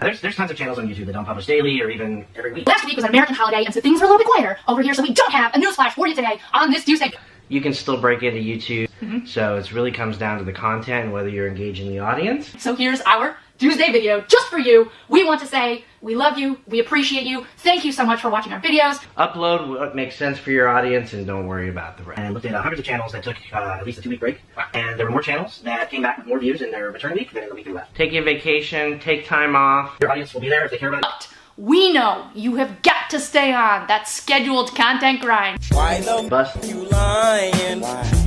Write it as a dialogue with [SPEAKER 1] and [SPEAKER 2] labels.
[SPEAKER 1] There's, there's tons of channels on YouTube that don't publish daily or even every week.
[SPEAKER 2] Last week was an American holiday, and so things were a little bit quieter over here, so we don't have a newsflash for you today on this Tuesday.
[SPEAKER 1] You can still break into YouTube, mm-hmm. so it really comes down to the content and whether you're engaging the audience.
[SPEAKER 2] So here's our Tuesday video just for you. We want to say we love you, we appreciate you, thank you so much for watching our videos.
[SPEAKER 1] Upload what makes sense for your audience and don't worry about the rest. And looked at uh, hundreds of channels that took uh, at least a two week break. And there were more channels that came back with more views in their return week than in the week we left. Take your vacation, take time off. Your audience will be there if they care about it.
[SPEAKER 2] But we know you have got to stay on that scheduled content grind.
[SPEAKER 3] Why the
[SPEAKER 1] Bust.
[SPEAKER 3] you lying? Why lying?